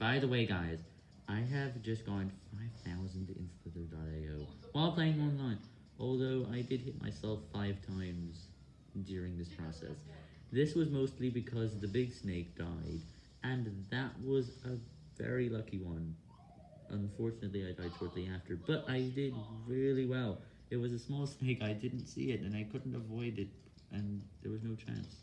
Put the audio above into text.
By the way, guys, I have just gone 5,000 in Slither.io while playing online, although I did hit myself 5 times during this process. This was mostly because the big snake died, and that was a very lucky one. Unfortunately, I died shortly after, but I did really well. It was a small snake, I didn't see it, and I couldn't avoid it, and there was no chance.